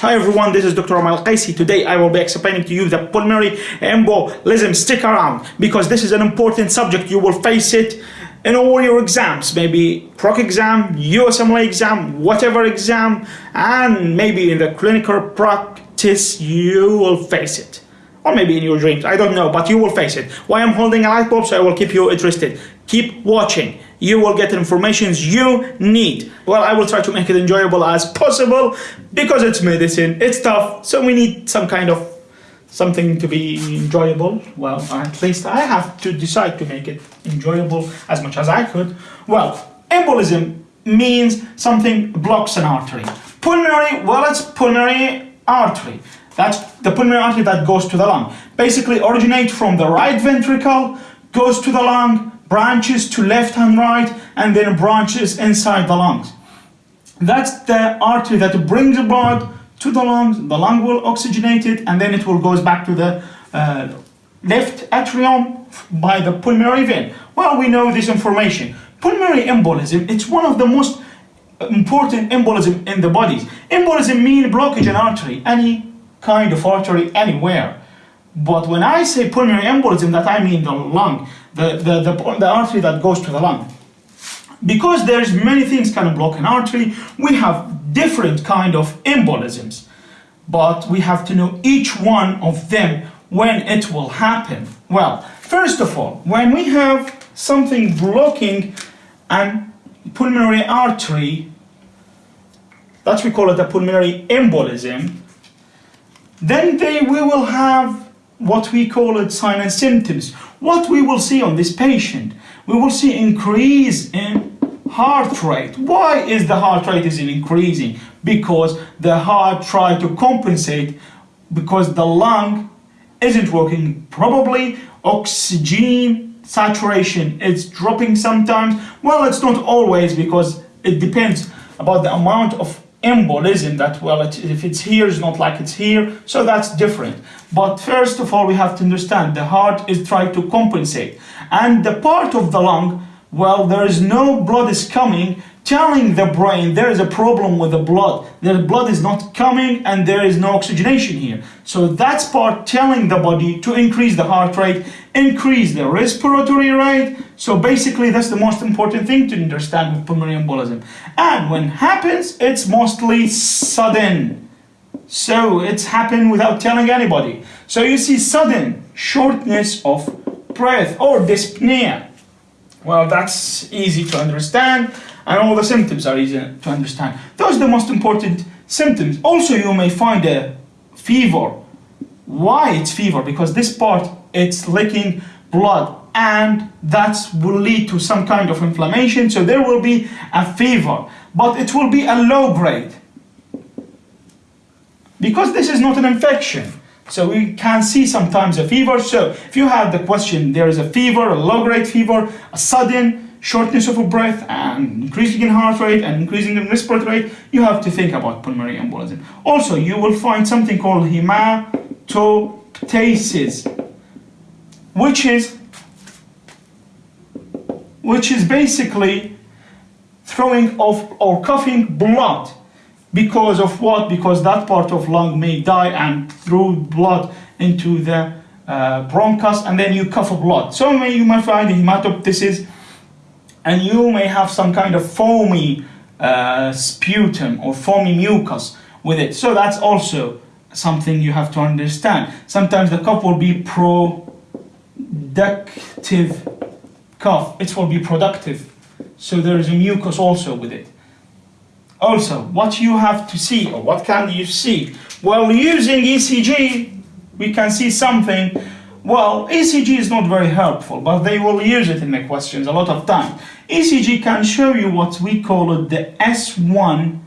Hi everyone, this is Dr. Omar Qaisi. Today I will be explaining to you the pulmonary embolism. Stick around because this is an important subject. You will face it in all your exams, maybe PROC exam, USMLE exam, whatever exam, and maybe in the clinical practice you will face it. Or maybe in your dreams, I don't know, but you will face it. Why I'm holding a light bulb, so I will keep you interested. Keep watching. You will get information you need. Well, I will try to make it enjoyable as possible because it's medicine, it's tough, so we need some kind of something to be enjoyable. Well, at least I have to decide to make it enjoyable as much as I could. Well, embolism means something blocks an artery. Pulmonary, well, it's pulmonary artery. That's the pulmonary artery that goes to the lung. Basically originate from the right ventricle, goes to the lung, branches to left and right, and then branches inside the lungs. That's the artery that brings the blood to the lungs, the lung will oxygenate it, and then it will goes back to the uh, left atrium by the pulmonary vein. Well, we know this information. Pulmonary embolism, it's one of the most important embolism in the body. Embolism mean blockage in artery, any kind of artery anywhere. But when I say pulmonary embolism, that I mean the lung, the, the, the, the artery that goes to the lung. Because there's many things can block an artery, we have different kind of embolisms. But we have to know each one of them when it will happen. Well, first of all, when we have something blocking an pulmonary artery, that we call it a pulmonary embolism, then they, we will have what we call it sign and symptoms. What we will see on this patient, we will see increase in heart rate. Why is the heart rate is increasing? Because the heart try to compensate because the lung isn't working probably oxygen saturation is dropping sometimes well it's not always because it depends about the amount of embolism that? Well if it's here it's not like it's here so that's different. But first of all we have to understand the heart is trying to compensate. And the part of the lung well there is no blood is coming telling the brain there is a problem with the blood the blood is not coming and there is no oxygenation here. So that's part telling the body to increase the heart rate increase the respiratory rate. So basically that's the most important thing to understand with pulmonary embolism. And when happens it's mostly sudden. So it's happened without telling anybody. So you see sudden shortness of breath or dyspnea. Well that's easy to understand and all the symptoms are easy to understand. Those are the most important symptoms. Also, you may find a fever. Why it's fever? Because this part, it's leaking blood and that will lead to some kind of inflammation. So there will be a fever, but it will be a low grade. Because this is not an infection. So we can see sometimes a fever. So if you have the question, there is a fever, a low grade fever, a sudden shortness of breath and increasing in heart rate and increasing in respiratory rate, you have to think about pulmonary embolism. Also, you will find something called hemoptysis, which is which is basically throwing off or coughing blood because of what? Because that part of lung may die and throw blood into the uh, bronchus and then you cough blood. So you might find hemoptysis and you may have some kind of foamy uh, sputum or foamy mucus with it. So that's also something you have to understand. Sometimes the cough will be productive cough. It will be productive. So there is a mucus also with it. Also, what you have to see, or what can you see? Well, using ECG, we can see something well, ECG is not very helpful, but they will use it in the questions a lot of time. ECG can show you what we call it the S1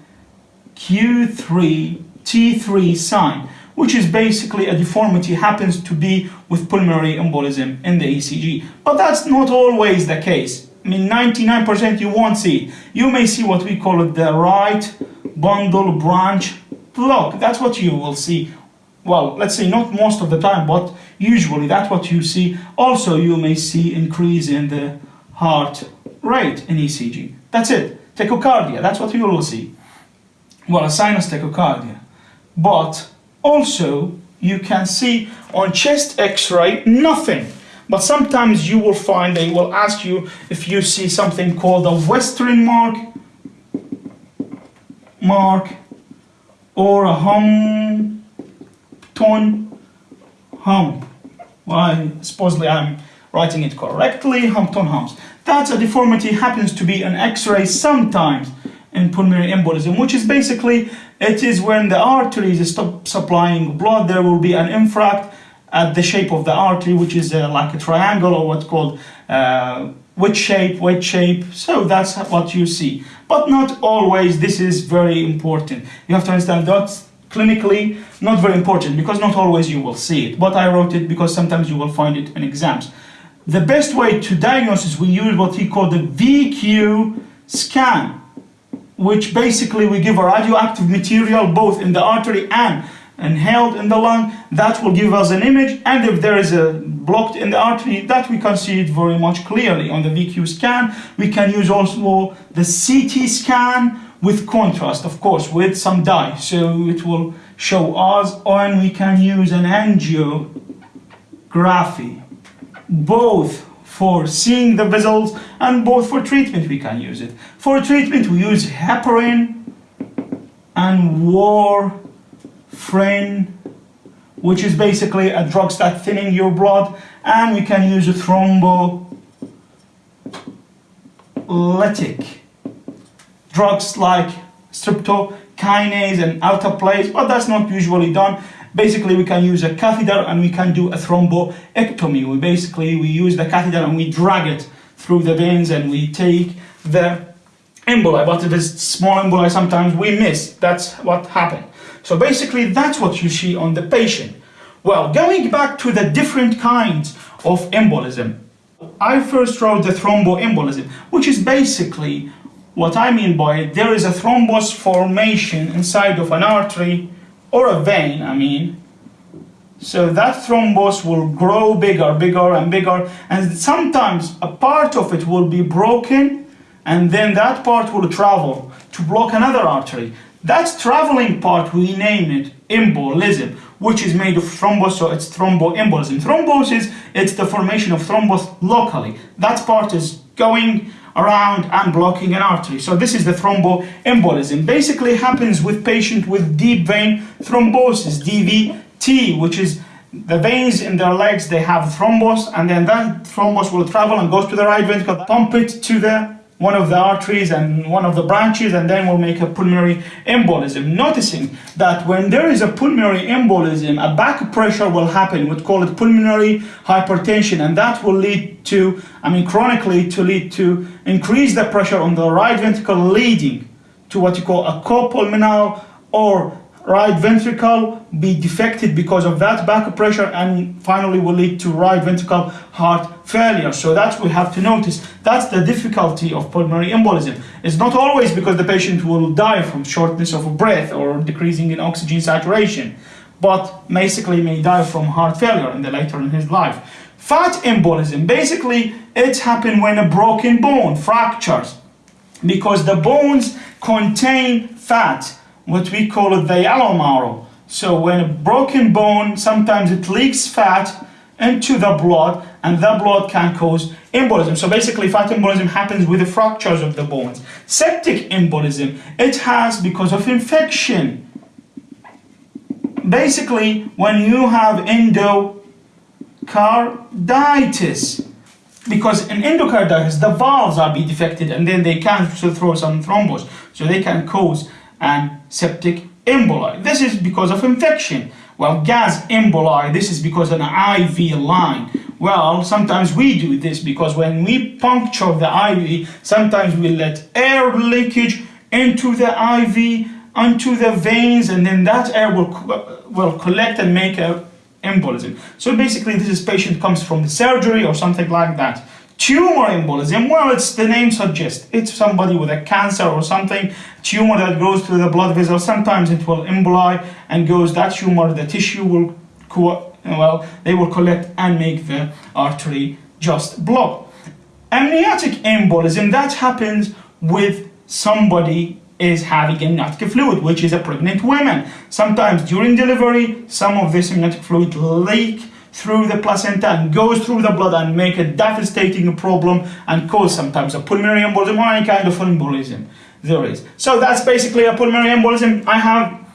Q3 T3 sign, which is basically a deformity happens to be with pulmonary embolism in the ECG. But that's not always the case. I mean, 99% you won't see. You may see what we call it the right bundle branch block. That's what you will see well, let's say not most of the time, but usually that's what you see. Also, you may see increase in the heart rate in ECG. That's it. Tachycardia, that's what you will see. Well, a sinus tachycardia. but also you can see on chest x-ray nothing but sometimes you will find they will ask you if you see something called a Westermark mark or a hum tone hump. Well supposedly I'm writing it correctly. Hampton humps. That's a deformity happens to be an x-ray sometimes in pulmonary embolism which is basically it is when the arteries stop supplying blood there will be an infarct at the shape of the artery which is uh, like a triangle or what's called uh, wedge shape wedge shape. So that's what you see. But not always this is very important. You have to understand that's clinically not very important because not always you will see it. But I wrote it because sometimes you will find it in exams. The best way to diagnose is we use what he called the VQ scan which basically we give a radioactive material both in the artery and inhaled in the lung. That will give us an image and if there is a blocked in the artery that we can see it very much clearly. On the VQ scan we can use also the CT scan with contrast of course with some dye so it will show us and we can use an angiography both for seeing the vessels and both for treatment we can use it. For treatment we use heparin and warfarin which is basically a drug that thinning your blood and we can use a thrombolytic drugs like streptokinase and alteplase but that's not usually done basically we can use a catheter and we can do a thromboectomy. We basically, we use the catheter and we drag it through the veins and we take the emboli, but if it's small emboli sometimes we miss, that's what happened. So basically that's what you see on the patient. Well, going back to the different kinds of embolism, I first wrote the thromboembolism, which is basically what I mean by it, there is a thrombus formation inside of an artery or a vein, I mean. So that thrombus will grow bigger, bigger and bigger, and sometimes a part of it will be broken, and then that part will travel to block another artery. That traveling part, we name it embolism, which is made of thrombus, so it's thromboembolism. Thrombosis, it's the formation of thrombus locally. That part is going around and blocking an artery. So this is the thromboembolism. Basically happens with patient with deep vein thrombosis, DVT, which is the veins in their legs, they have thrombus, and then that thrombus will travel and goes to the right ventricle, pump it to the one of the arteries and one of the branches and then we'll make a pulmonary embolism. Noticing that when there is a pulmonary embolism, a back pressure will happen, We'd call it pulmonary hypertension and that will lead to, I mean chronically to lead to increase the pressure on the right ventricle leading to what you call a cor pulmonale or right ventricle be defected because of that back pressure and finally will lead to right ventricle heart failure. So that's we have to notice. That's the difficulty of pulmonary embolism. It's not always because the patient will die from shortness of breath or decreasing in oxygen saturation, but basically may die from heart failure in the later in his life. Fat embolism, basically it's happened when a broken bone fractures because the bones contain fat what we call it the yellow marrow. So when a broken bone, sometimes it leaks fat into the blood and the blood can cause embolism. So basically fat embolism happens with the fractures of the bones. Septic embolism, it has because of infection. Basically, when you have endocarditis, because in endocarditis, the valves are be defected and then they can throw some thrombus. So they can cause and septic emboli. This is because of infection. Well, gas emboli, this is because of an IV line. Well, sometimes we do this because when we puncture the IV, sometimes we let air leakage into the IV, onto the veins, and then that air will, will collect and make a embolism. So basically, this is patient comes from the surgery or something like that. Tumor embolism, well, it's the name suggests. It's somebody with a cancer or something, tumor that goes through the blood vessel. Sometimes it will emboli and goes, that tumor, the tissue will, well, they will collect and make the artery just block. Amniotic embolism, that happens with somebody is having amniotic fluid, which is a pregnant woman. Sometimes during delivery, some of this amniotic fluid leak through the placenta and goes through the blood and make a devastating problem and cause sometimes a pulmonary embolism or any kind of embolism there is. So that's basically a pulmonary embolism. I have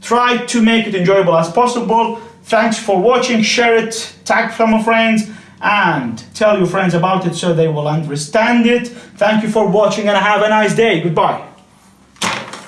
tried to make it enjoyable as possible. Thanks for watching, share it, tag some friends and tell your friends about it so they will understand it. Thank you for watching and have a nice day. Goodbye.